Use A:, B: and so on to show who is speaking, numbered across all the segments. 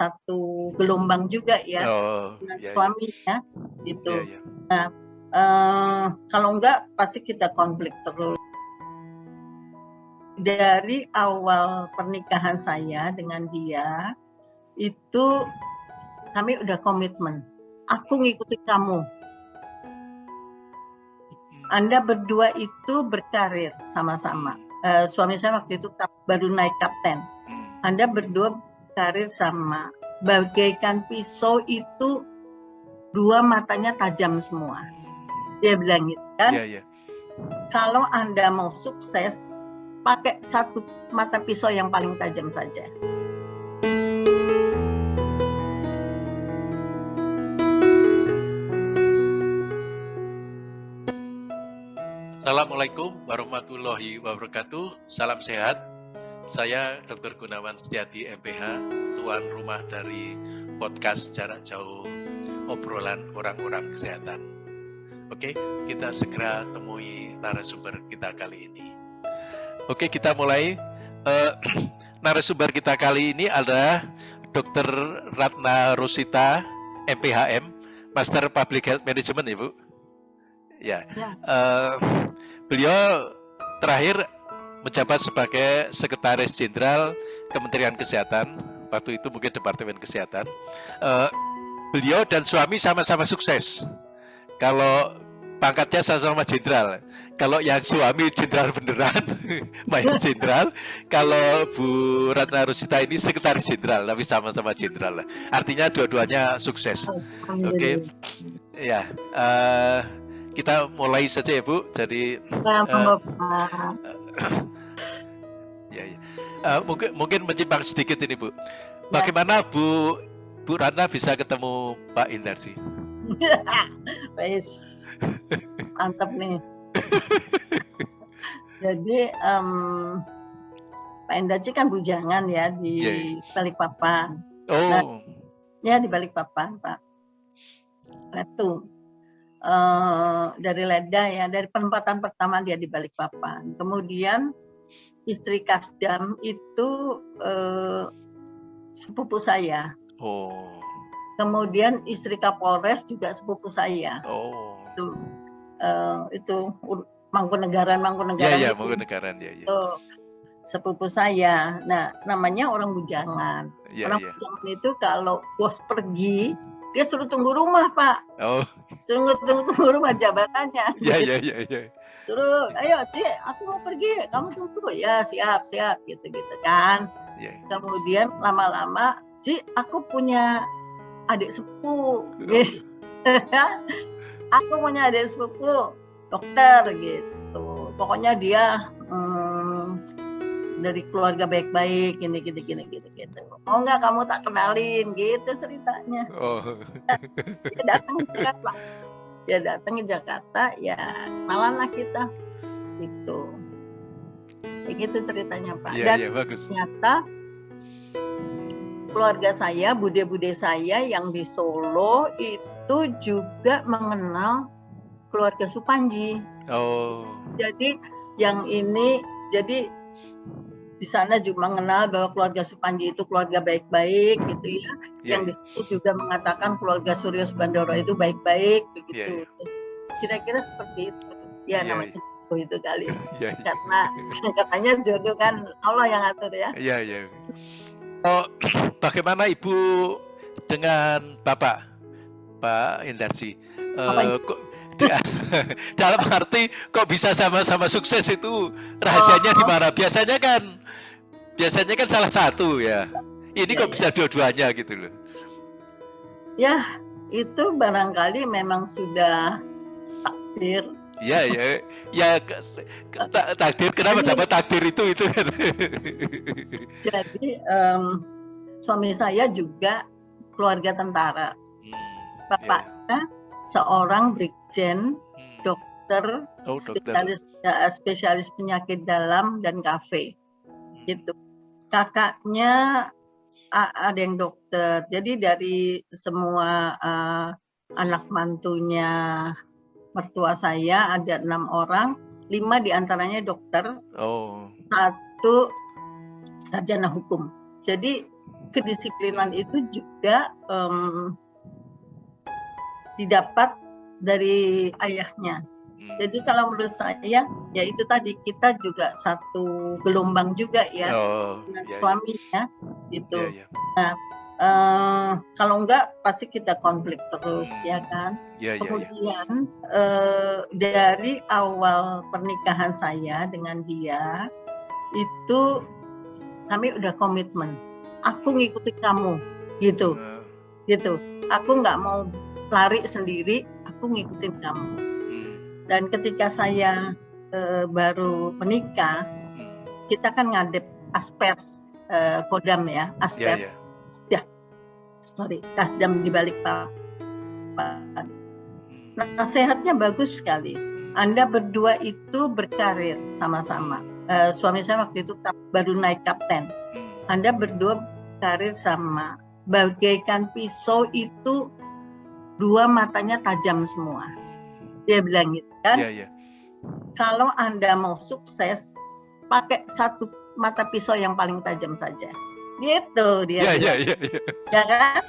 A: satu gelombang juga ya
B: Oh,
A: dengan
B: ya, ya.
A: suaminya gitu.
B: Ya, ya.
A: Nah, eh, kalau enggak pasti kita konflik terus. Dari awal pernikahan saya dengan dia itu kami udah komitmen. Aku ngikutin kamu. Anda berdua itu berkarir sama-sama. Eh, suami saya waktu itu baru naik kapten.
B: Hmm.
A: Anda berdua karir sama. Bagaikan pisau itu dua matanya tajam semua. Dia bilang gitu kan.
B: Ya, ya.
A: Kalau Anda mau sukses, pakai satu mata pisau yang paling tajam saja.
B: Assalamualaikum warahmatullahi wabarakatuh. Salam sehat. Saya Dr. Gunawan Setiati MPH, tuan rumah dari podcast jarak jauh obrolan orang-orang kesehatan. Oke, kita segera temui narasumber kita kali ini. Oke, kita mulai. Eh, narasumber kita kali ini adalah Dr. Ratna Rosita, MPHM, Master Public Health Management, Ibu. Ya,
A: Ya.
B: Eh, beliau terakhir menjabat sebagai Sekretaris Jenderal Kementerian Kesehatan. Waktu itu mungkin Departemen Kesehatan. Eh, beliau dan suami sama-sama sukses. Kalau pangkatnya sama-sama jenderal. Kalau yang suami jenderal beneran, mayor jenderal. Kalau Bu Ratna Rusita ini sekretaris jenderal, tapi sama-sama jenderal. Artinya dua-duanya sukses. Oke. Ya, eh, kita mulai saja ya Bu. Jadi
A: Nah, monggo, Pak.
B: ya, ya. Eh, mungkin mungkin menyimpang sedikit ini Bu. Bagaimana Bu Bu Ratna bisa ketemu Pak Indarsi?
A: Wes. Mantap nih. Jadi em, Pak Endaci kan bujangan ya di
B: Iya, iya.
A: Balikpapan.
B: Oh,
A: Ya di Balikpapan, Pak. Itu eh dari Leda ya, dari penempatan pertama dia di Balikpapan. Kemudian istri Kasdam itu eh, sepupu saya.
B: oh,
A: Kemudian istri Kapolres juga sepupu saya.
B: oh.
A: Itu eh, itu Mangkunegaran
B: Ya
A: Mangkunegaran
B: ya,
A: itu,
B: Mangkunegaran ya ya.
A: sepupu saya. Nah, namanya orang bujangan.
B: Ya
A: orang
B: ya.
A: bujangan itu kalau bos pergi, dia suruh tunggu rumah, Pak.
B: Oh,
A: Suruh tunggu, tunggu rumah jabatannya.
B: ya ya ya ya.
A: Suruh, ayo, Cik, aku mau pergi. Kamu tunggu. Ya, siap, siap gitu-gitu kan.
B: Ya.
A: Kemudian lama-lama, Cik, aku punya adik sepupu. Gitu. aku punya adik sepupu, dokter gitu. Pokoknya dia hmm, dari keluarga baik-baik, gini, gini, gini, gini, gitu. Mau nggak kamu tak kenalin, gitu ceritanya.
B: Oh,
A: Dia datang ke Jakarta. Dia datang ke Jakarta, ya kenalan lah kita. Gitu. Kayak gitu ceritanya Pak.
B: ya
A: Dan
B: ya bagus.
A: ternyata keluarga saya, bude-bude saya yang di Solo itu juga mengenal keluarga Supanji.
B: Oh,
A: Jadi yang ini, jadi di sana juga mengenal bahwa keluarga Supanji itu keluarga baik-baik gitu ya.
B: ya
A: Yang di situ juga mengatakan keluarga Suryo Subandoro itu baik-baik begitu.
B: Iya,
A: Kira-kira seperti itu. Ya
B: Iya,
A: namanya jodoh itu kali.
B: ya.
A: Karena katanya jodoh kan Allah yang atur ya.
B: Iya, iya. Oh, bagaimana Ibu dengan Bapak, Pak Indarsi? Da- dalam arti kok bisa sama-sama sukses itu rahasianya di mana? Biasanya kan, biasanya kan salah satu ya. Ini
A: Iya,
B: kok
A: iya.
B: bisa dua-duanya gitu loh.
A: Ya, itu barangkali memang sudah takdir.
B: Ya, ya ke- ta- takdir. Kenapa dapat takdir itu itu? kan?
A: Jadi em, suami saya juga keluarga tentara.
B: Hmm,
A: Bapaknya seorang brigjen,
B: hmm.
A: dokter,
B: Oh, dokter.
A: spesialis eh, spesialis penyakit dalam dan kafe. Gitu. Kakaknya ada yang dokter. Jadi dari semua eh, anak mantunya mertua saya ada enam orang, lima di antaranya dokter,
B: Oh,
A: satu sarjana hukum. Jadi kedisiplinan itu juga um, didapat dari ayahnya.
B: Hmm.
A: Jadi kalau menurut saya ya itu tadi kita juga satu gelombang juga ya
B: Oh,
A: dengan
B: ya, ya.
A: suaminya gitu.
B: Ya, ya.
A: Eh, kalau enggak pasti kita konflik terus ya kan.
B: Ya, ya, ya.
A: Kemudian eh, dari awal pernikahan saya dengan dia itu kami udah komitmen. Aku ngikutin kamu gitu,
B: Eh,
A: gitu. Aku nggak mau lari sendiri, aku ngikutin kamu.
B: hmm,
A: Dan ketika saya eh, baru menikah,
B: hmm.
A: kita kan ngadep aspers eh, kodam ya,
B: Ya,
A: aspers.
B: ya.
A: Ya, sorry, kasdam di balik papan.
B: Hmm,
A: Nasihatnya bagus sekali. Anda berdua itu berkarir sama-sama. Eh, suami saya waktu itu kap- baru naik kapten.
B: hmm.
A: Anda berdua karir sama. Bagaikan pisau itu dua matanya tajam semua. Dia bilang gitu kan.
B: Ya, ya.
A: Kalau Anda mau sukses, pakai satu mata pisau yang paling tajam saja. Gitu dia.
B: Ya, ya,
A: bilang.
B: ya, ya.
A: Kan?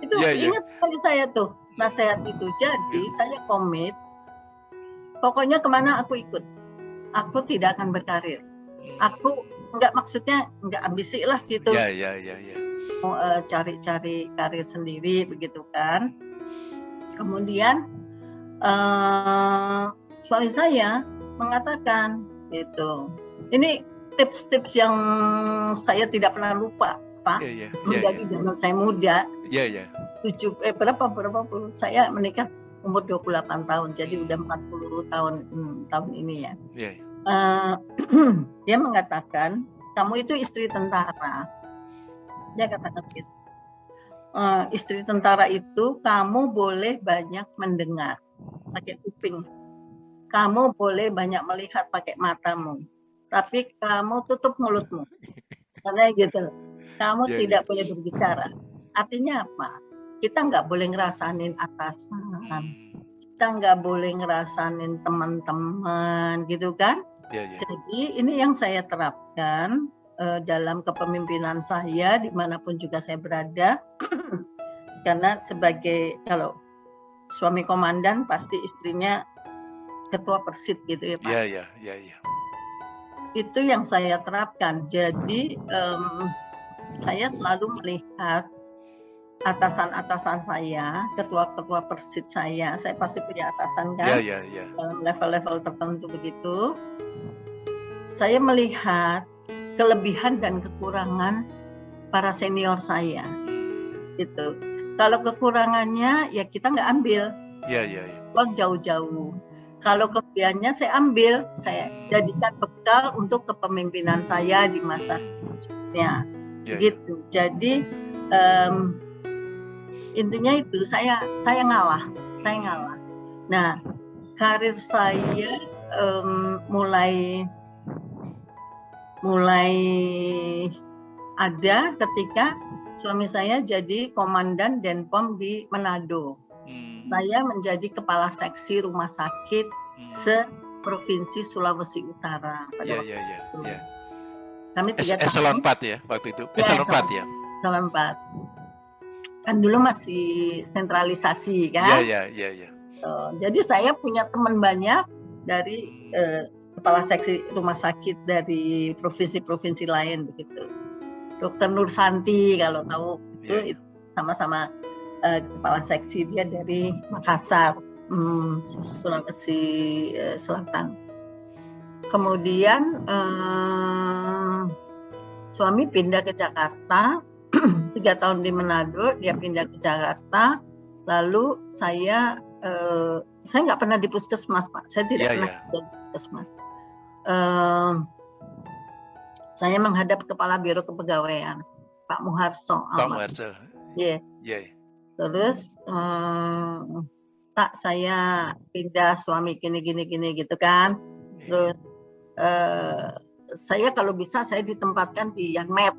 A: Itu
B: Ya, ya.
A: ingat sekali saya tuh nasihat itu. Jadi
B: Ya.
A: saya komit. Pokoknya ke mana aku ikut. Aku tidak akan berkarir. Aku nggak maksudnya nggak ambisi lah gitu.
B: Ya, ya, ya, ya.
A: mau eh, cari-cari karir sendiri begitu kan. Kemudian eh, suami saya mengatakan gitu. Ini tips-tips yang saya tidak pernah lupa, Pak.
B: Ya, ya, ya,
A: Menjadi zaman saya muda,
B: ya, ya.
A: tujuh eh berapa berapa puluh saya menikah umur 28 tahun, jadi udah 40 tahun hmm, tahun ini ya.
B: Ya, ya.
A: Eh, dia mengatakan kamu itu istri tentara. Dia katakan gitu. "Eh, istri tentara itu kamu boleh banyak mendengar pakai kuping. Kamu boleh banyak melihat pakai matamu. Tapi kamu tutup mulutmu. Karena gitu. Kamu
B: Ya, ya.
A: tidak boleh berbicara. Artinya apa? Kita nggak boleh ngerasain atasan
B: Hmm.
A: kita nggak boleh ngerasain teman-teman gitu kan.
B: Ya, ya.
A: Jadi ini yang saya terapkan eh, dalam kepemimpinan saya di mana pun juga saya berada. Karena sebagai kalau suami komandan pasti istrinya ketua persit gitu ya Pak.
B: Ya, ya, ya, ya.
A: Itu yang saya terapkan. Jadi em, saya selalu melihat atasan-atasan saya, ketua-ketua persit saya, saya pasti punya atasan kan
B: Ya, ya, ya.
A: dalam level-level tertentu begitu, saya melihat kelebihan dan kekurangan para senior saya. Gitu. Kalau kekurangannya ya kita nggak ambil,
B: Ya, ya, ya.
A: jauh-jauh. Kalau kelebihannya saya ambil, saya jadikan bekal untuk kepemimpinan saya di masa selanjutnya.
B: Ya, ya.
A: Gitu. Jadi em, intinya itu saya saya ngalah, saya ngalah. Nah, karir saya em, mulai mulai ada ketika suami saya jadi komandan Denpom di Manado.
B: Hmm,
A: Saya menjadi kepala seksi rumah sakit
B: hmm.
A: se Provinsi Sulawesi Utara. pada
B: Ya,
A: waktu
B: ya, ya,
A: itu.
B: ya.
A: Kami
B: Es-
A: tiga
B: Eselon
A: tahun,
B: 4 ya waktu itu.
A: Ya,
B: Eselon
A: eselon
B: 4 ya.
A: eselon empat. Kan dulu masih sentralisasi kan.
B: ya, ya, ya.
A: Eh, Jadi saya punya teman banyak dari eh, kepala seksi rumah sakit dari provinsi-provinsi lain begitu. Dokter Nur Santi kalau tahu itu,
B: Ya, ya.
A: itu sama-sama eh, kepala seksi dia dari Makassar, hmm, Sulawesi eh, Selatan. Kemudian eh, suami pindah ke Jakarta, tiga tahun di Manado, dia pindah ke Jakarta, lalu saya eh, saya nggak pernah di puskesmas pak, saya tidak
B: Iya,
A: pernah
B: iya.
A: kerja di puskesmas. Eh, saya menghadap kepala biro kepegawaian Pak Muharso.
B: Pak. Muharso.
A: Iya.
B: Ya, ya.
A: Terus eh, Pak saya pindah suami gini gini gini gitu kan.
B: ya.
A: Terus eh, saya kalau bisa saya ditempatkan di yang med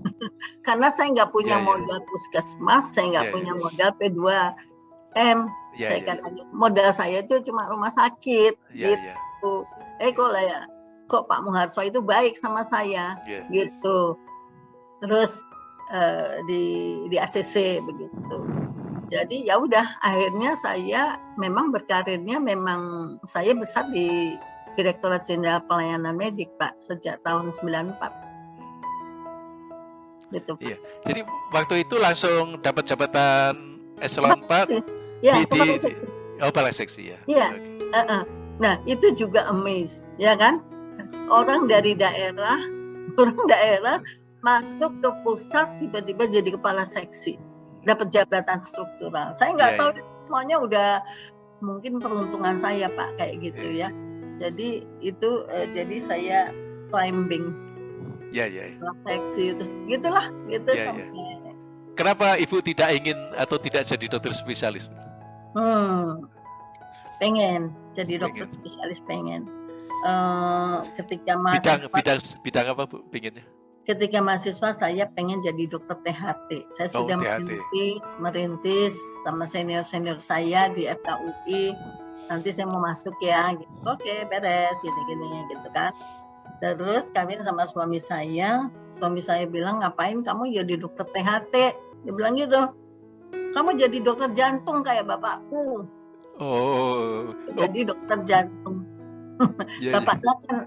A: karena saya nggak punya
B: Ya, ya.
A: modal puskesmas, saya nggak
B: ya.
A: punya modal P2M.
B: Ya,
A: saya
B: ya,
A: katanya modal saya itu cuma rumah sakit
B: ya,
A: gitu.
B: ya.
A: Eh kok lah ya, kok Pak Muharso itu baik sama saya
B: Ya.
A: gitu. Terus uh, di di ACC begitu. Jadi ya udah akhirnya saya memang berkarirnya memang saya besar di Direktorat Jenderal Pelayanan Medik Pak sejak tahun 94.
B: Gitu. Iya. Jadi waktu itu langsung dapat jabatan eselon 4
A: ya,
B: di, di, oh kepala seksi ya.
A: Iya. Okay. Uh -uh. Nah, itu juga amaze, ya kan? Orang dari daerah, orang daerah masuk ke pusat tiba-tiba jadi kepala seksi dapat jabatan struktural saya nggak yeah, tahu yeah. semuanya udah mungkin peruntungan saya pak kayak gitu yeah. ya jadi itu uh, jadi saya climbing
B: ya yeah, ya yeah,
A: seksi terus gitulah gitu yeah, sampai
B: yeah. kenapa ibu tidak ingin atau tidak jadi dokter spesialis
A: hmm pengen jadi dokter pengen. spesialis pengen uh, ketika
B: mahasiswa bidang bidang bidang apa bu pengennya
A: ketika mahasiswa saya pengen jadi dokter THT. Saya oh, sudah THT. merintis, merintis sama senior-senior saya di FKUI. Nanti saya mau masuk ya, gitu. Oke, beres, gini-gini, gitu kan. Terus kawin sama suami saya, suami saya bilang ngapain kamu jadi dokter THT? Dia bilang gitu. Kamu jadi dokter jantung kayak bapakku.
B: Oh.
A: Jadi dokter jantung. Yeah, iya. Bapaknya yeah. kan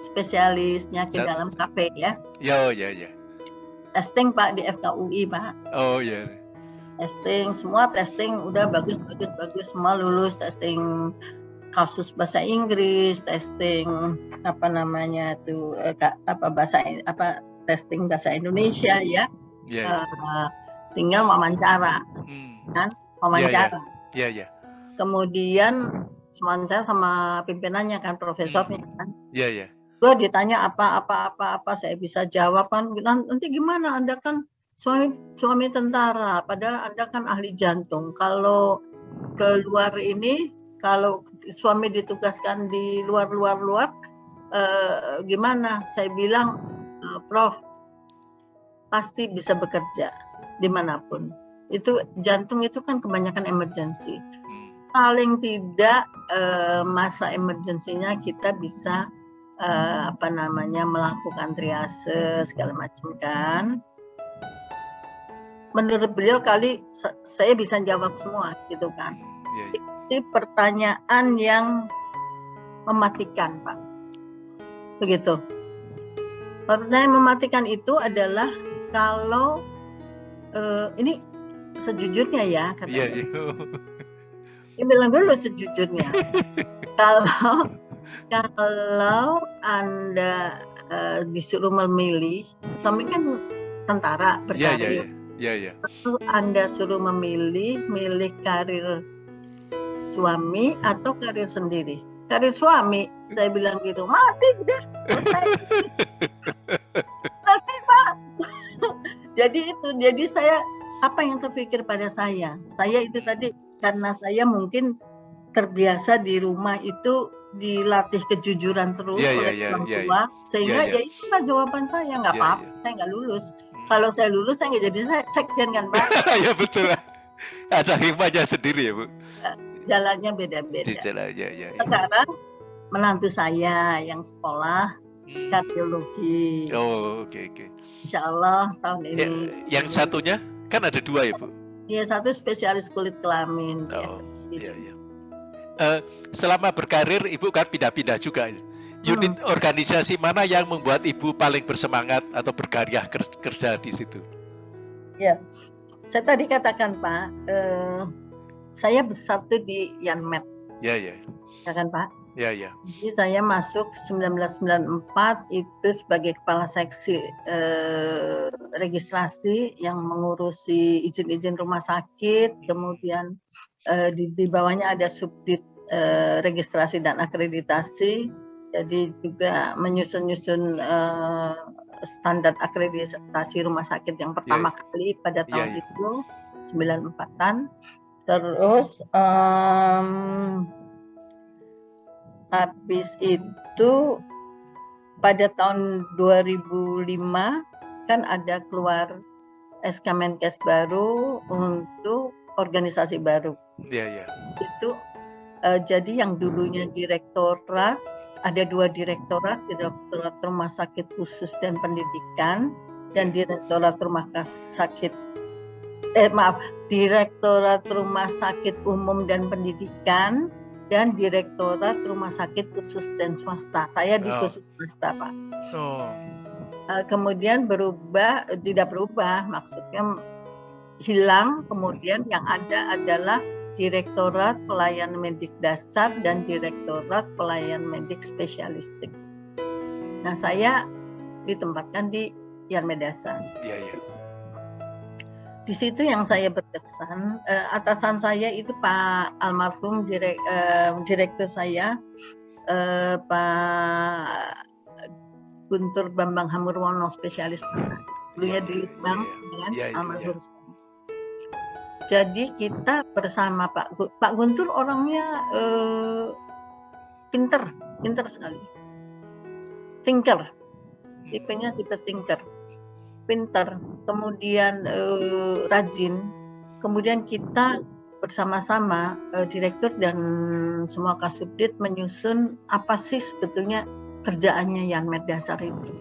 A: spesialis penyakit dalam kafe ya.
B: Ya, oh, ya, ya.
A: Testing Pak di FKUI Pak.
B: Oh ya.
A: Testing semua testing udah bagus bagus bagus semua lulus testing kasus bahasa Inggris, testing apa namanya tuh eh, apa bahasa apa testing bahasa Indonesia ya. Yeah. Uh, tinggal wawancara, hmm. kan wawancara.
B: Iya yeah, yeah. yeah.
A: Kemudian wawancara sama pimpinannya kan profesornya hmm. kan.
B: Iya yeah, iya. Yeah
A: gue ditanya apa apa apa apa saya bisa jawab kan nanti gimana anda kan suami suami tentara padahal anda kan ahli jantung kalau ke luar ini kalau suami ditugaskan di luar luar luar eh, gimana saya bilang eh, prof pasti bisa bekerja di mana pun itu jantung itu kan kebanyakan emergency hmm. paling tidak eh, masa emergensinya kita bisa uh, apa namanya melakukan triase segala macam kan. Menurut beliau kali saya bisa jawab semua gitu kan. Yeah, yeah. Ini pertanyaan yang mematikan pak, begitu. Pertanyaan mematikan itu adalah kalau uh, ini sejujurnya ya kata yeah, yeah. Dia bilang dulu sejujurnya. kalau kalau Anda uh, disuruh memilih, suami kan tentara
B: berkarir. Iya, iya, iya. Ya, ya.
A: Lalu Anda suruh memilih, milih karir suami atau karir sendiri. Karir suami, saya bilang gitu, mati udah. Selesai, Pak. Jadi itu, jadi saya apa yang terpikir pada saya? Saya itu tadi karena saya mungkin terbiasa di rumah itu dilatih kejujuran terus yeah, oleh yeah, orang yeah, tua yeah, sehingga yeah, yeah. ya itulah jawaban saya nggak yeah, apa-apa yeah. saya nggak lulus hmm. kalau saya lulus saya nggak jadi sekjen kan pak
B: ya betul ada hikmahnya sendiri ya bu
A: ya, jalannya beda-beda
B: jalan, ya, ya,
A: ya. sekarang menantu saya yang sekolah hmm. kardiologi
B: oh oke okay, oke okay.
A: Insya Allah tahun ini
B: ya, yang satunya kan ada dua ya bu
A: Iya satu spesialis kulit kelamin
B: oh, ya, ya. Uh, selama berkarir ibu kan pindah-pindah juga. Unit hmm. organisasi mana yang membuat ibu paling bersemangat atau berkarya kerja di situ?
A: Ya, saya tadi katakan Pak, uh, saya besar tuh di Yanmet.
B: Ya ya.
A: Ya kan Pak?
B: Ya ya.
A: Jadi saya masuk 1994 itu sebagai kepala seksi eh, registrasi yang mengurusi izin-izin rumah sakit, kemudian eh, di, di bawahnya ada subdit eh, registrasi dan akreditasi. Jadi juga menyusun-nyusun eh, standar akreditasi rumah sakit yang pertama yeah. kali pada iya, tahun yeah, yeah. itu 94-an. Terus um, habis itu pada tahun 2005 kan ada keluar SK Menkes baru untuk organisasi baru.
B: Iya, yeah, iya. Yeah.
A: Itu Uh, jadi yang dulunya direktorat, ada dua direktorat, direktorat rumah sakit khusus dan pendidikan, dan Direktorat Rumah Sakit eh maaf Direktorat Rumah Sakit Umum dan Pendidikan dan Direktorat Rumah Sakit Khusus dan Swasta. Saya di
B: Oh.
A: khusus swasta, Pak.
B: Oh.
A: Eh, kemudian berubah, eh, tidak berubah, maksudnya hilang. Kemudian yang ada adalah Direktorat Pelayanan Medik Dasar dan Direktorat Pelayanan Medik Spesialistik. Nah, saya ditempatkan di Yanmed Dasar.
B: Iya, iya.
A: Di situ yang saya berkesan, eh, atasan saya itu Pak almarhum direk, eh, direktur saya, eh, Pak Guntur Bambang Hamurwono, spesialis
B: Iya,
A: di
B: iya,
A: Litbang,
B: iya,
A: ya kan,
B: Iya, iya,
A: almarhum. Jadi kita bersama Pak Gu- Pak Guntur orangnya eh, pinter, pinter sekali, thinker, tipenya tipe thinker, pinter, kemudian eh, rajin, kemudian kita bersama-sama eh, direktur dan semua kasubdit menyusun apa sih sebetulnya kerjaannya Yanmed Dasar itu.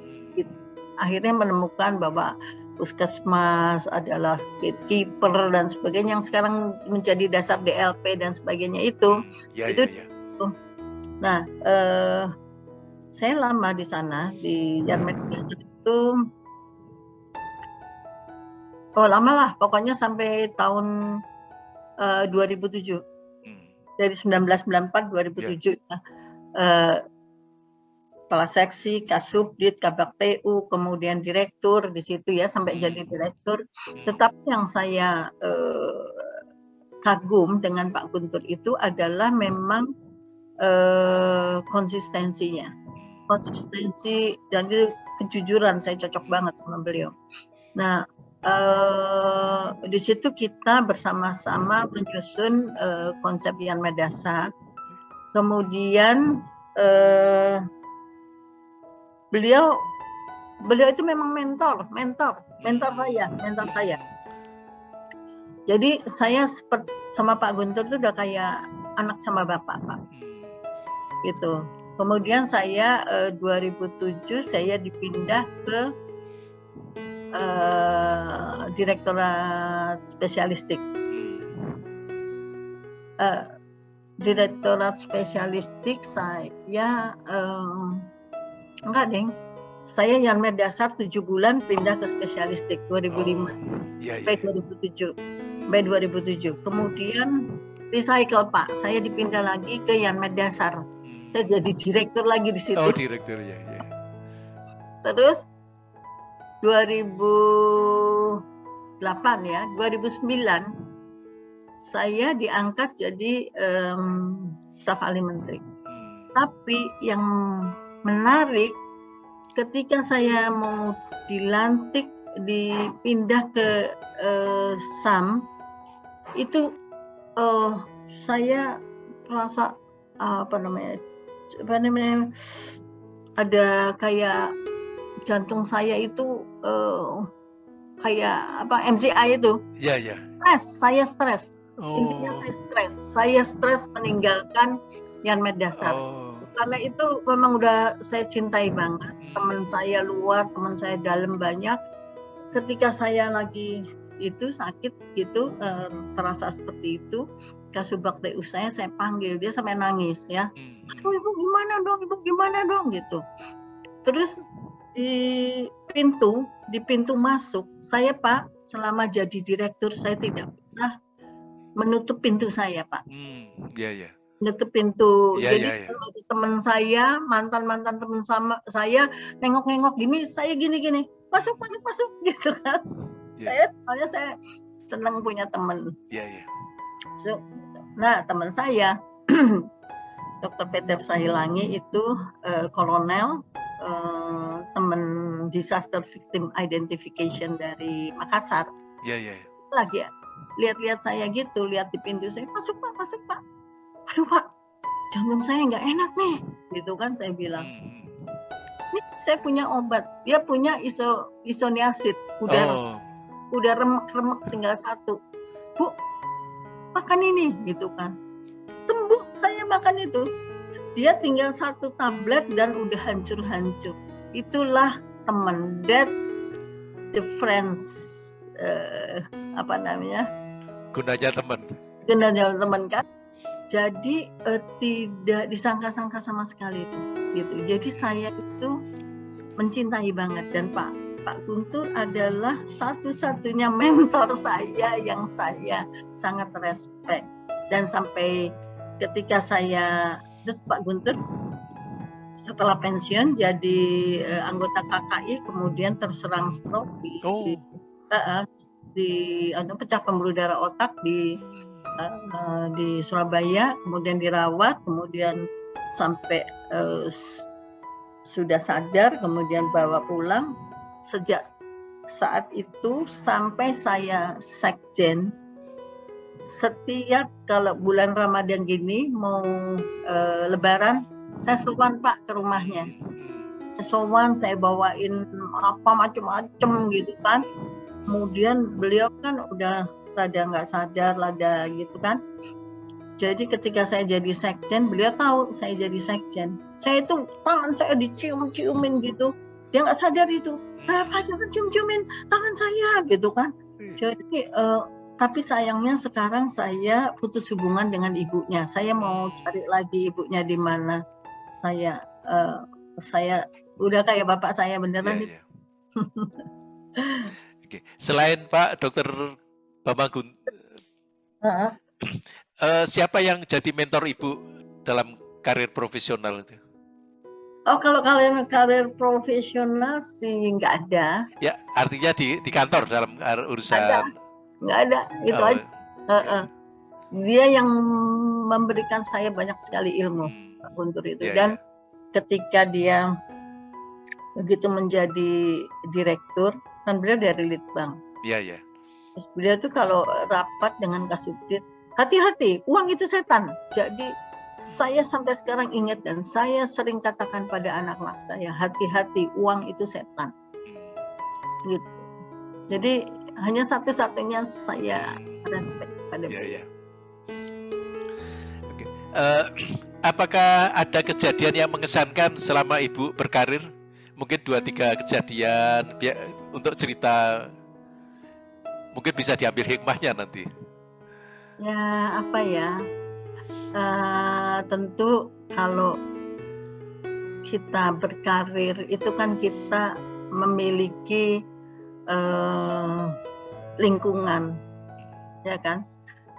A: Akhirnya menemukan bahwa puskesmas adalah gatekeeper dan sebagainya yang sekarang menjadi dasar DLP dan sebagainya itu.
B: Iya,
A: Itu-
B: iya, iya.
A: Nah, eh, saya lama di sana di Yanmed Dasar itu oh lama lah pokoknya sampai tahun eh, 2007
B: Hmm.
A: dari 1994 2007 ya. Eh, kepala seksi, kasubdit, kabak TU, kemudian direktur di situ ya sampai
B: Hmm.
A: jadi direktur.
B: Hmm.
A: Tetapi yang saya eh, kagum dengan Pak Guntur itu adalah memang eh, konsistensinya, konsistensi dan kejujuran saya cocok banget sama beliau. Nah eh, di situ kita bersama-sama menyusun eh, konsep Yanmed Dasar. Kemudian eh, beliau beliau itu memang mentor, mentor, mentor saya, mentor saya. Jadi saya seperti sama Pak Guntur itu udah kayak anak sama bapak, Pak,
B: Hmm.
A: gitu. Kemudian saya eh, 2007 saya dipindah ke eh, Direktorat Spesialistik.
B: Hmm.
A: Eh, Direktorat Spesialistik saya eh, enggak deng. Saya Yanmed Dasar 7 bulan pindah ke Spesialistik 2005
B: Oh, Iya, iya.
A: sampai 2007. Sampai 2007. Kemudian recycle Pak, saya dipindah lagi ke Yanmed Dasar.
B: Hmm.
A: Saya jadi direktur lagi di situ.
B: Oh, direktur ya, ya.
A: Terus 2008 ya, 2009 saya diangkat jadi em, staf ahli menteri.
B: Hmm.
A: Tapi yang menarik ketika saya mau dilantik dipindah ke eh, SAM itu eh, saya merasa apa namanya apa namanya ada kayak jantung saya itu eh, kayak apa MCI itu
B: Iya, iya.
A: stres saya stres intinya
B: Oh.
A: saya stres saya stres meninggalkan Yanmed Dasar
B: Oh.
A: karena itu memang udah saya cintai banget
B: Hmm.
A: teman saya luar teman saya dalam banyak ketika saya lagi itu sakit gitu eh, terasa seperti itu kasubag TU saya saya panggil dia sampai nangis ya
B: Hmm.
A: aduh ibu gimana dong ibu gimana dong gitu terus di pintu di pintu masuk saya pak selama jadi direktur saya tidak pernah menutup pintu saya pak
B: Hmm. Iya, iya.
A: menutup pintu.
B: Iya,
A: Jadi kalau ada teman saya, mantan mantan teman sama saya nengok-nengok gini, saya gini-gini, masuk masuk masuk gitu kan.
B: Iya.
A: Saya soalnya saya senang punya teman.
B: Iya, iya.
A: So, Nah teman saya, Dr. Peter Sahilangi itu eh, kolonel eh, teman disaster victim identification dari Makassar.
B: Iya, iya.
A: Lagi ya, lihat-lihat saya gitu, lihat di pintu saya, masuk pak, masuk pak. Aduh pak, jantung saya nggak enak nih, gitu kan saya bilang.
B: Hmm.
A: Ini saya punya obat, dia punya iso isoniazid, udah
B: Oh.
A: udah remek-remek tinggal satu. Bu, makan ini, gitu kan. Sembuh saya makan itu. Dia tinggal satu tablet dan udah hancur-hancur. Itulah teman. That's the friends uh, apa namanya?
B: Gunanya teman.
A: Gunanya teman kan? Jadi uh, tidak disangka-sangka sama sekali itu gitu. Jadi saya itu mencintai banget. Dan Pak Pak Guntur adalah satu-satunya mentor saya yang saya sangat respect. Dan sampai ketika saya terus Pak Guntur setelah pensiun jadi uh, anggota KKI kemudian terserang stroke di, oh. di, uh, di uh, pecah pembuluh darah otak di uh, di Surabaya kemudian dirawat kemudian sampai uh, sudah sadar kemudian bawa pulang sejak saat itu sampai saya sekjen setiap kalau bulan Ramadan gini mau uh, lebaran saya sowan Pak ke rumahnya. Saya sowan saya bawain apa macam-macam gitu kan. Kemudian beliau kan udah rada nggak sadar rada gitu kan. Jadi ketika saya jadi sekjen beliau tahu saya jadi sekjen. Saya itu tangan saya dicium-ciumin gitu. Dia nggak sadar itu. Apa jangan cium-ciumin tangan saya gitu kan. Hmm. jadi uh, tapi sayangnya sekarang saya putus hubungan dengan ibunya saya mau cari lagi ibunya di mana saya uh, saya udah kayak bapak saya beneran. Ya, ya.
B: Oke, selain Pak Dokter Bambang uh -huh. uh, siapa yang jadi mentor ibu dalam karir profesional itu?
A: Oh, kalau kalian karir profesional sih nggak ada.
B: Ya, artinya di di kantor dalam urusan. Ada.
A: Nggak ada, itu oh, aja. Uh -uh. Dia yang memberikan saya banyak sekali ilmu. Hmm. Pak Guntur itu yeah, dan yeah. ketika dia begitu menjadi direktur kan beliau dari Litbang.
B: Iya yeah, iya. Yeah.
A: Terus beliau tuh kalau rapat dengan Kasubdit hati-hati uang itu setan. Jadi saya sampai sekarang ingat dan saya sering katakan pada anak-anak saya hati-hati uang itu setan. Hmm. Gitu. Jadi hanya satu-satunya saya respect pada
B: beliau. Yeah. Okay. Uh, apakah ada kejadian yang mengesankan selama ibu berkarir? Mungkin dua tiga kejadian untuk cerita, mungkin bisa diambil hikmahnya nanti.
A: Ya apa ya? Uh, tentu kalau kita berkarir itu kan kita memiliki uh, lingkungan, ya kan?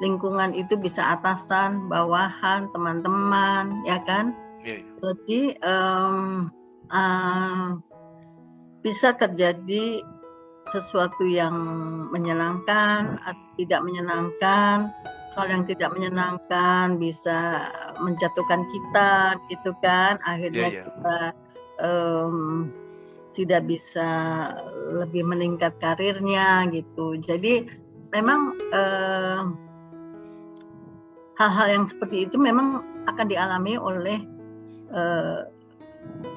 A: lingkungan itu bisa atasan, bawahan, teman-teman, ya kan? Yeah. Iya. Jadi um, uh, bisa terjadi sesuatu yang menyenangkan atau tidak menyenangkan. Hal yang tidak menyenangkan bisa menjatuhkan kita, gitu kan? Akhirnya yeah, yeah. kita um, tidak bisa lebih meningkat karirnya, gitu. Jadi memang uh, hal-hal yang seperti itu memang akan dialami oleh uh,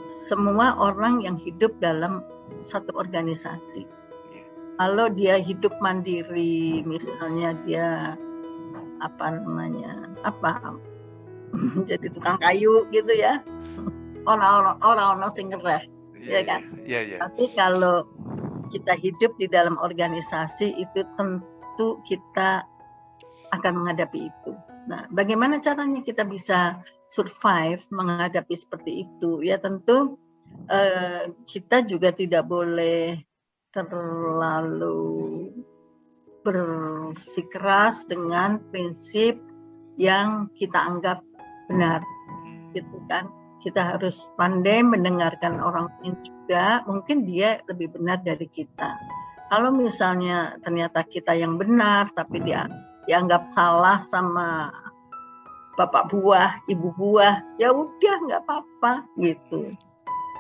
A: semua orang yang hidup dalam satu organisasi. Kalau dia hidup mandiri, misalnya dia apa namanya, apa jadi tukang kayu gitu ya, orang-orang orang-orang sing ya, ya kan.
B: Yeah, yeah.
A: Tapi kalau kita hidup di dalam organisasi itu tentu kita akan menghadapi itu. Nah, bagaimana caranya kita bisa survive menghadapi seperti itu? Ya tentu uh, kita juga tidak boleh terlalu bersikeras dengan prinsip yang kita anggap benar, gitu kan? Kita harus pandai mendengarkan orang lain juga, mungkin dia lebih benar dari kita. Kalau misalnya ternyata kita yang benar, tapi dia dianggap salah sama bapak buah, ibu buah, ya udah nggak apa-apa gitu.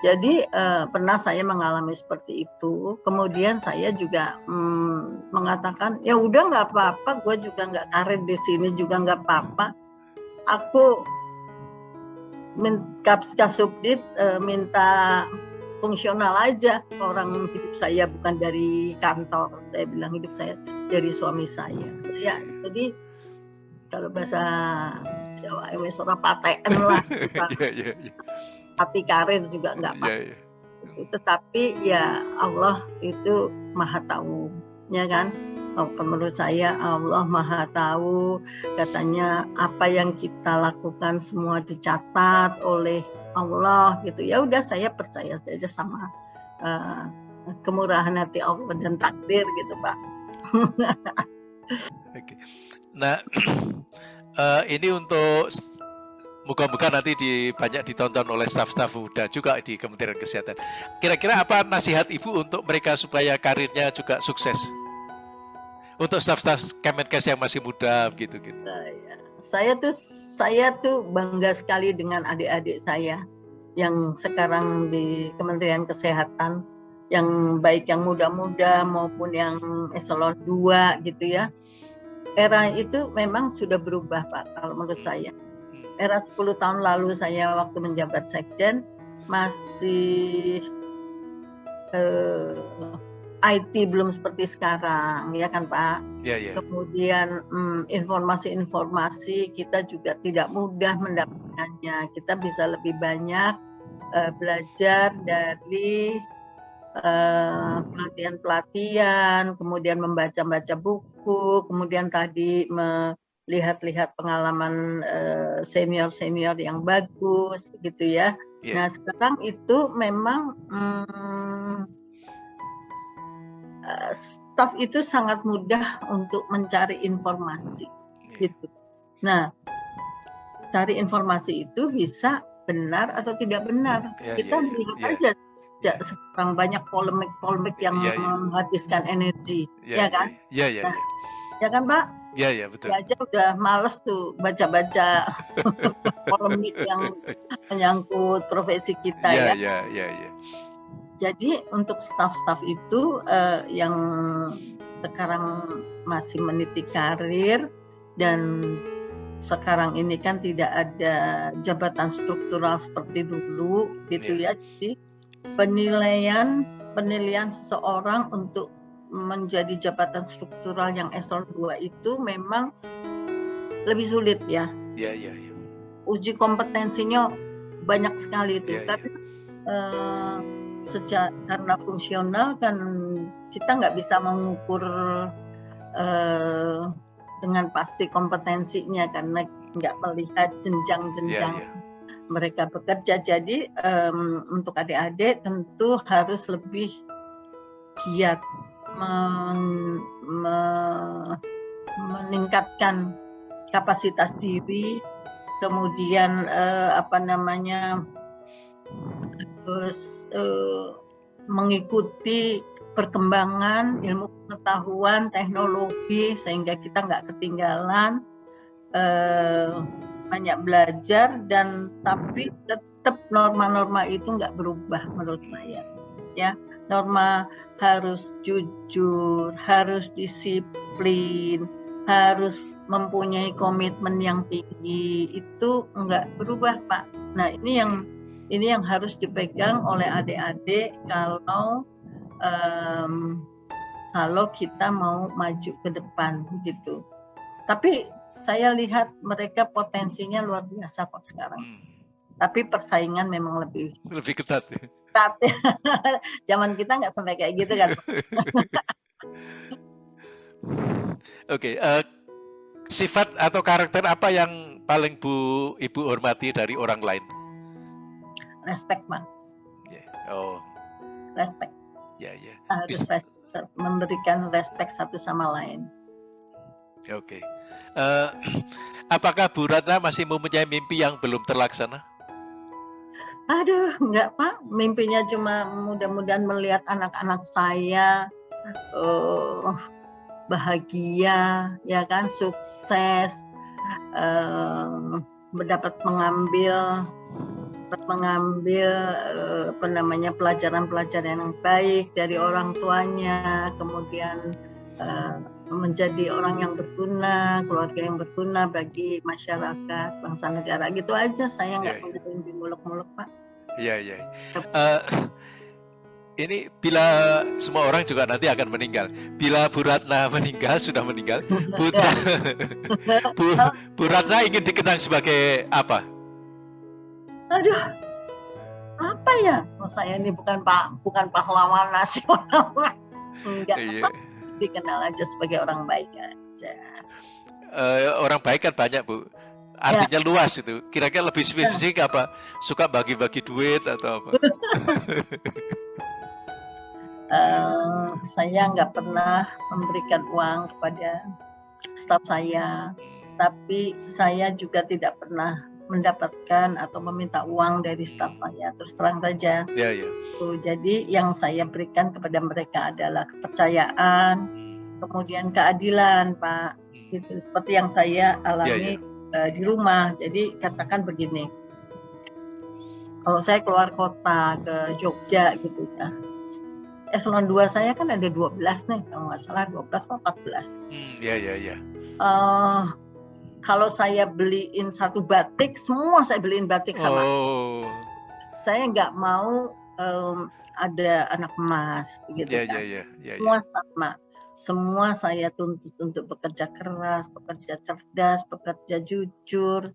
A: Jadi eh, pernah saya mengalami seperti itu. Kemudian saya juga hmm, mengatakan ya udah nggak apa-apa, gue juga nggak karir di sini juga nggak apa-apa. Aku kasubdit eh, minta fungsional aja. Orang hidup saya bukan dari kantor. Saya bilang hidup saya dari suami saya. Saya jadi kalau bahasa Jawa ini ora paten lah. Yeah, yeah, yeah. hati karir juga nggak apa yeah, yeah. tetapi ya Allah itu maha tahu ya kan menurut saya Allah maha tahu katanya apa yang kita lakukan semua dicatat oleh Allah gitu ya udah saya percaya saja sama uh, kemurahan hati Allah dan takdir gitu pak
B: Oke. Nah, uh, ini untuk Moga-moga nanti di, banyak ditonton oleh staf-staf muda juga di Kementerian Kesehatan. Kira-kira apa nasihat Ibu untuk mereka supaya karirnya juga sukses? Untuk staf-staf Kemenkes yang masih muda gitu gitu.
A: Saya tuh saya tuh bangga sekali dengan adik-adik saya yang sekarang di Kementerian Kesehatan yang baik yang muda-muda maupun yang eselon 2 gitu ya. Era itu memang sudah berubah Pak kalau menurut saya era 10 tahun lalu saya waktu menjabat sekjen masih eh, IT belum seperti sekarang ya kan Pak.
B: Yeah, yeah.
A: Kemudian hmm, informasi-informasi kita juga tidak mudah mendapatkannya. Kita bisa lebih banyak uh, belajar dari eh, pelatihan-pelatihan, uh, kemudian membaca-baca buku, kemudian tadi me lihat-lihat pengalaman uh, senior-senior yang bagus gitu ya. Yeah. Nah sekarang itu memang um, uh, staff itu sangat mudah untuk mencari informasi yeah. gitu. Nah cari informasi itu bisa benar atau tidak benar. Yeah, Kita yeah, lihat yeah. aja sejak sekarang banyak polemik-polemik yang yeah, yeah. menghabiskan energi, yeah, ya kan?
B: Iya, iya,
A: nah, Ya kan, Pak?
B: Iya, iya, betul.
A: Ya aja udah males tuh baca-baca polemik yang menyangkut profesi kita
B: ya. Iya, iya, iya, iya.
A: Jadi untuk staff-staff itu uh, yang sekarang masih meniti karir dan sekarang ini kan tidak ada jabatan struktural seperti dulu gitu yeah. ya. Jadi penilaian penilaian seseorang untuk menjadi jabatan struktural yang eselon 2 itu memang lebih sulit ya.
B: Iya, iya, iya.
A: Uji kompetensinya banyak sekali itu.
B: Ya,
A: Tapi ya. Uh, sejak karena fungsional kan kita nggak bisa mengukur uh, dengan pasti kompetensinya karena nggak melihat jenjang-jenjang ya, ya. mereka bekerja. Jadi um, untuk adik-adik tentu harus lebih giat men, me, meningkatkan kapasitas diri, kemudian eh, apa namanya terus eh, mengikuti perkembangan ilmu pengetahuan teknologi sehingga kita nggak ketinggalan eh, banyak belajar dan tapi tetap norma-norma itu nggak berubah menurut saya ya norma harus jujur, harus disiplin, harus mempunyai komitmen yang tinggi. Itu enggak berubah, Pak. Nah, ini yang ini yang harus dipegang oleh adik-adik kalau um, kalau kita mau maju ke depan gitu. Tapi saya lihat mereka potensinya luar biasa kok sekarang. Hmm. Tapi persaingan memang lebih
B: lebih ketat. Ya?
A: ketat. Zaman kita nggak sampai kayak gitu kan.
B: Oke, okay, uh, eh, sifat atau karakter apa yang paling Bu Ibu hormati dari orang lain?
A: Respect, Mas.
B: Yeah. Oh.
A: Respect.
B: Ya, yeah, ya. Yeah.
A: Harus res memberikan respect satu sama lain.
B: Oke. Okay. Uh, eh, apakah Bu Ratna masih mempunyai mimpi yang belum terlaksana?
A: Aduh, enggak Pak, mimpinya cuma mudah-mudahan melihat anak-anak saya uh, bahagia, ya kan, sukses, uh, mendapat mengambil mengambil uh, apa namanya pelajaran-pelajaran yang baik dari orang tuanya, kemudian uh, menjadi orang yang berguna, keluarga yang berguna bagi masyarakat, bangsa negara. Gitu aja saya nggak yeah. mimpi muluk-muluk, Pak.
B: Iya, iya. Uh, ini bila semua orang juga nanti akan meninggal. Bila Bu Ratna meninggal, sudah meninggal, Bu, Bu, Bu Ratna ingin dikenang sebagai apa?
A: Aduh, apa ya? Oh, saya ini bukan pak, bukan pahlawan nasional. Enggak
B: Iya.
A: apa, dikenal aja sebagai orang baik aja.
B: Eh, orang baik kan banyak bu. Artinya luas itu. Kira-kira lebih spesifik apa? Suka bagi-bagi duit atau apa?
A: Eh, saya nggak pernah memberikan uang kepada staf saya, tapi saya juga tidak pernah mendapatkan atau meminta uang dari staf saya. Terus terang saja,
B: Ya ya.
A: Tuh, jadi yang saya berikan kepada mereka adalah kepercayaan,
B: Hmm,
A: kemudian keadilan, Pak.
B: hmm.
A: Gitu seperti yang saya alami
B: Ya,
A: eh, di rumah. Jadi katakan begini, kalau saya keluar kota ke Jogja gitu ya, eselon 2 saya kan ada 12 nih, kalau nggak salah 12 atau 14.
B: Hmm, ya ya ya.
A: Eh, kalau saya beliin satu batik, semua saya beliin batik sama.
B: Oh.
A: Saya nggak mau em, ada anak emas, gitu
B: Ya
A: kan.
B: ya ya ya. ya.
A: Semua sama. Semua saya tuntut untuk bekerja keras, bekerja cerdas, bekerja jujur.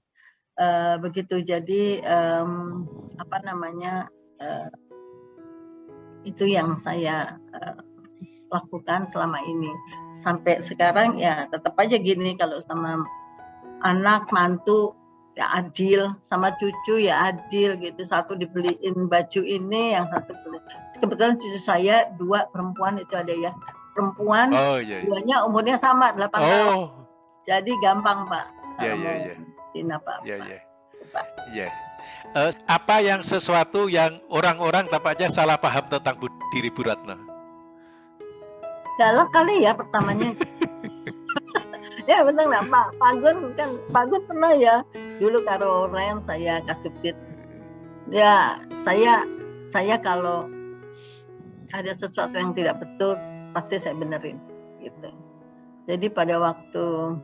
A: Eh, begitu jadi em, apa namanya eh, itu yang saya eh, lakukan selama ini sampai sekarang ya tetap aja gini kalau sama anak mantu ya adil sama cucu ya adil gitu satu dibeliin baju ini yang satu beli kebetulan cucu saya dua perempuan itu ada ya perempuan
B: Oh ya. ya.
A: duanya umurnya sama 8 tahun
B: Oh.
A: jadi gampang pak
B: Ya,
A: Kalau
B: ya,
A: mau
B: ya.
A: bikin apa-apa.
B: Ya ya. Apa yang sesuatu yang orang-orang tampaknya salah paham tentang Bu- diri Bu Ratna?
A: galak kali ya pertamanya ya benar nggak Pak Pak Gun kan Pak Gun pernah ya dulu karo Ren saya kasubit ya saya saya kalau ada sesuatu yang tidak betul pasti saya benerin gitu. Jadi pada waktu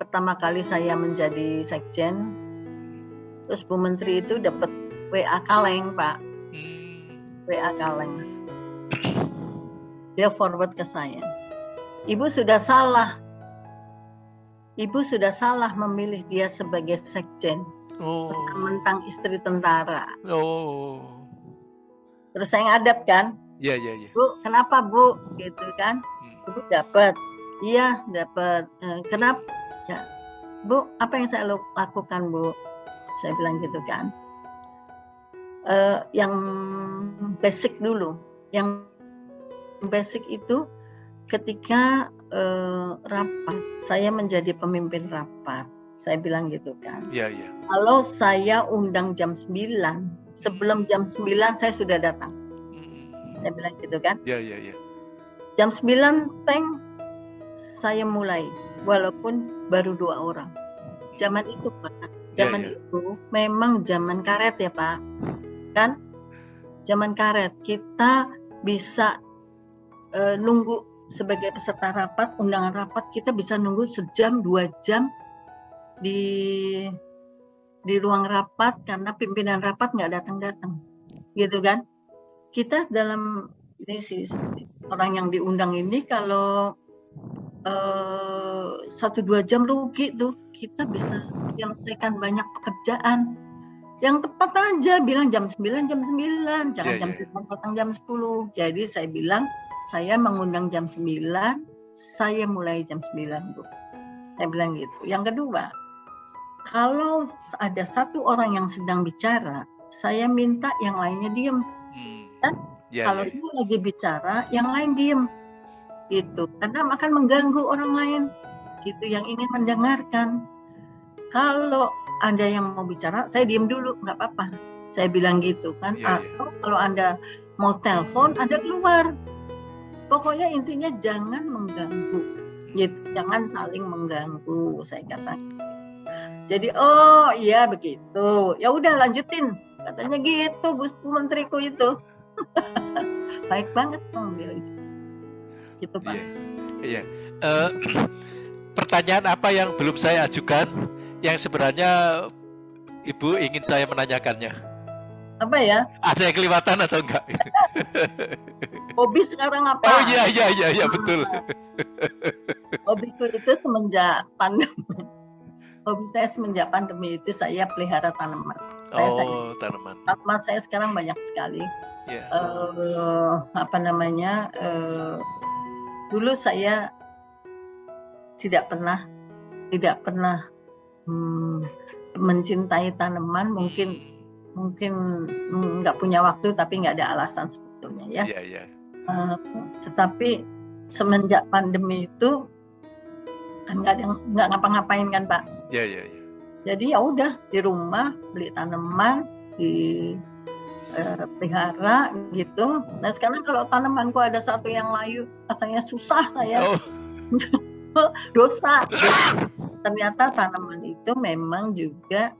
A: pertama kali saya menjadi sekjen terus Bu Menteri itu dapat WA kaleng Pak.
B: Hmm.
A: WA kaleng. Dia forward ke saya ibu sudah salah. Ibu sudah salah memilih dia sebagai sekjen.
B: Oh.
A: mentang istri tentara.
B: Oh.
A: terus saya ngadap kan?
B: Ya ya ya.
A: bu kenapa bu? Gitu kan?
B: Hmm.
A: ibu dapat. Iya dapat. Eh, kenapa ya. Bu apa yang saya lakukan bu? Saya bilang gitu kan. Eh, yang basic dulu. Yang basic itu ketika eh, rapat saya menjadi pemimpin rapat. Saya bilang gitu kan.
B: Ya ya.
A: kalau saya undang jam 9 sebelum jam 9 saya sudah datang.
B: Hmm.
A: saya bilang gitu kan.
B: Ya ya ya.
A: jam 9 tank saya mulai. Walaupun baru dua orang. Zaman itu pak.
B: Ya,
A: zaman
B: ya.
A: itu memang zaman karet ya pak. Kan? Zaman karet. Kita bisa eh, nunggu sebagai peserta rapat undangan rapat kita bisa nunggu sejam dua jam di di ruang rapat karena pimpinan rapat nggak datang datang gitu kan? Kita dalam ini sih orang yang diundang ini kalau eh, satu dua jam rugi tuh. Kita bisa menyelesaikan banyak pekerjaan. Yang tepat aja bilang jam 9 jam 9 jangan
B: Iya,
A: jam
B: iya.
A: 9 datang jam 10 jadi saya bilang saya mengundang jam 9 saya mulai jam 9 Bu. Saya bilang gitu. Yang kedua kalau ada satu orang yang sedang bicara saya minta yang lainnya diem.
B: Hmm.
A: Kan?
B: Ya
A: kalau
B: ya.
A: saya lagi bicara yang lain diem. Gitu. Karena akan mengganggu orang lain. Gitu yang ingin mendengarkan. Kalau ada yang mau bicara saya diem dulu nggak apa-apa. Saya bilang gitu kan.
B: Iya, iya.
A: atau kalau anda mau telepon anda keluar pokoknya intinya jangan mengganggu gitu jangan saling mengganggu saya katakan jadi oh iya begitu ya udah lanjutin katanya gitu Bu menteriku itu baik banget dong itu gitu pak
B: Iya. Iya. Eh, pertanyaan apa yang belum saya ajukan yang sebenarnya Ibu ingin saya menanyakannya?
A: apa ya
B: Ada yang kelewatan atau enggak?
A: hobi sekarang apa
B: Oh iya iya iya iya betul.
A: hobiku itu semenjak pandemi hobi saya semenjak pandemi itu saya pelihara tanaman saya saya
B: Oh tanaman.
A: tanaman saya sekarang banyak sekali
B: Ya.
A: eh, apa namanya uh, dulu saya tidak pernah tidak pernah hmm, mencintai tanaman mungkin
B: Hmm.
A: mungkin nggak punya waktu tapi nggak ada alasan sebetulnya ya
B: Iya, iya.
A: Eh, tetapi semenjak pandemi itu kan nggak nggak ngapa-ngapain kan pak?
B: Iya, iya, iya.
A: jadi ya udah di rumah beli tanaman di eh, pelihara gitu. Dan sekarang kalau tanamanku ada satu yang layu rasanya susah saya.
B: Oh,
A: dosa. Ternyata tanaman itu memang juga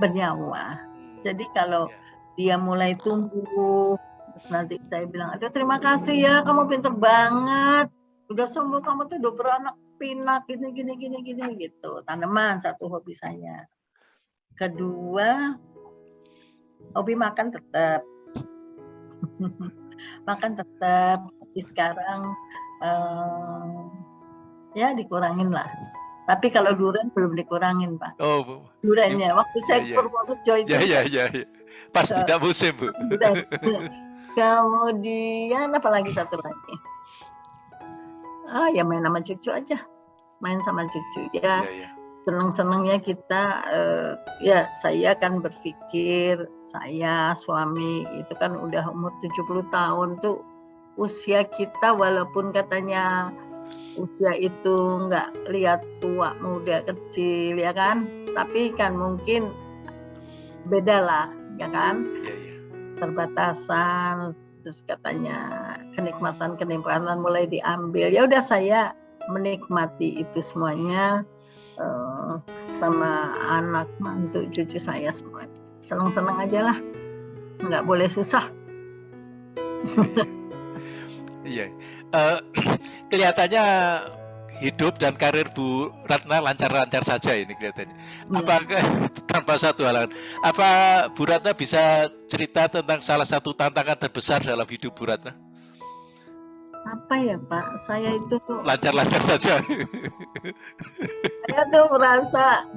A: bernyawa. Jadi kalau
B: Iya.
A: dia mulai tumbuh terus nanti saya bilang aduh terima kasih ya kamu pinter banget. Udah sembuh kamu tuh udah beranak pinak gini gini gini gini gitu. Tanaman satu hobi saya. Kedua hobi makan tetap. Makan tetap. Tapi sekarang eh, ya dikurangin lah. Tapi kalau durian belum dikurangin pak.
B: Oh, Bu.
A: duriannya. Waktu saya
B: Iya,
A: ke
B: iya.
A: Purworejo itu
B: ya, ya, ya, ya. Pas
A: Betul.
B: tidak musim, Bu.
A: Kemudian apa lagi satu lagi? Ah ya main sama cucu aja, main sama cucu
B: Ya,
A: ya.
B: ya.
A: Senang-senangnya kita eh, ya saya kan berpikir saya suami itu kan udah umur 70 tahun tuh usia kita walaupun katanya usia itu nggak lihat tua muda kecil ya kan tapi kan mungkin beda lah ya kan
B: Ya, ya.
A: terbatasan terus katanya kenikmatan kenikmatan mulai diambil ya udah saya menikmati itu semuanya eh, sama anak mantu cucu saya semua senang senang aja lah nggak boleh susah
B: Iya. Eh, kelihatannya hidup dan karir Bu Ratna lancar-lancar saja ini kelihatannya.
A: Ya.
B: Apakah tanpa satu halangan? Apa Bu Ratna bisa cerita tentang salah satu tantangan terbesar dalam hidup Bu Ratna?
A: apa ya pak saya itu
B: Lancar-lancar saja.
A: saya tuh merasa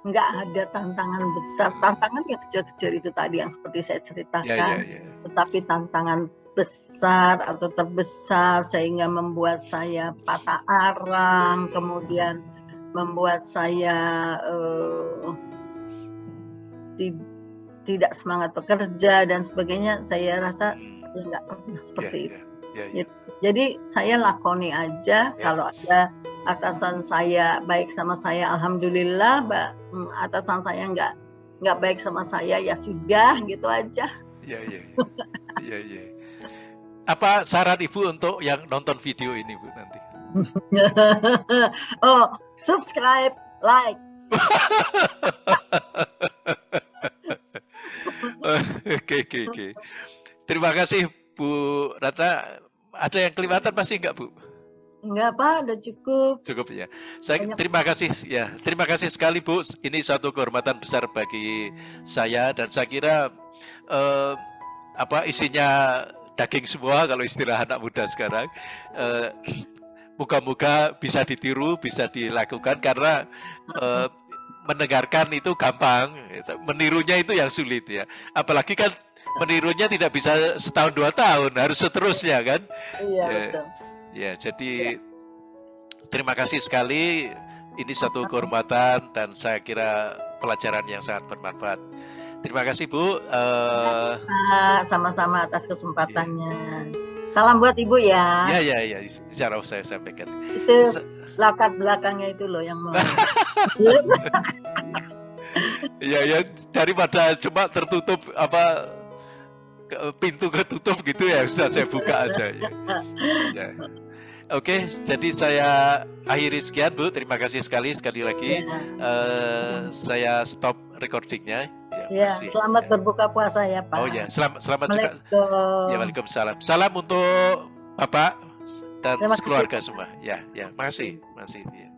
A: nggak ada tantangan besar tantangan yang kecil-kecil itu tadi yang seperti saya ceritakan
B: ya, ya, ya.
A: tetapi tantangan besar atau terbesar sehingga membuat saya patah arang, kemudian membuat saya eh, ti- tidak semangat bekerja dan sebagainya. Saya rasa
B: Hmm,
A: ya nggak pernah seperti itu.
B: ya, ya, ya.
A: Jadi saya lakoni aja
B: Ya.
A: kalau ada atasan saya baik sama saya, alhamdulillah. Ba- mm, Atasan saya nggak nggak baik sama saya ya sudah gitu aja.
B: Ya, ya. Ya, ya. Apa saran Ibu untuk yang nonton video ini Bu nanti?
A: oh, subscribe, like.
B: Oke, oke, oke. Terima kasih Bu Ratna. Ada yang kelihatan pasti enggak Bu?
A: Enggak apa, udah cukup.
B: Cukup ya. Saya
A: Banyak.
B: terima kasih ya. Terima kasih sekali Bu. Ini suatu kehormatan besar bagi saya dan saya kira eh, apa isinya daging semua kalau istilah anak muda sekarang. Eh, Moga-moga bisa ditiru, bisa dilakukan karena eh, mendengarkan itu gampang, menirunya itu yang sulit ya. Apalagi kan menirunya tidak bisa setahun dua tahun, harus seterusnya kan.
A: Iya,
B: Ya.
A: betul.
B: Ya, jadi terima kasih sekali. Ini satu kehormatan dan saya kira pelajaran yang sangat bermanfaat. Terima kasih Bu. Eh,
A: Pak, sama-sama atas kesempatannya. Salam buat Ibu ya.
B: ya ya ya, secara saya sampaikan.
A: Itu lakat belakangnya itu loh yang mau.
B: Ya ya daripada cuma tertutup apa ke- pintu ketutup gitu ya sudah saya buka aja ya. Ya. Oke, jadi saya akhiri sekian Bu. Terima kasih sekali sekali lagi.
A: Ya.
B: Eh, saya stop recordingnya.
A: Ya, selamat
B: Ya.
A: berbuka puasa ya Pak.
B: Oh ya, selamat selamat juga. Ya, Waalaikumsalam. Salam untuk Bapak dan
A: Terima kasih.
B: keluarga semua. Ya, ya, makasih, makasih. Ya.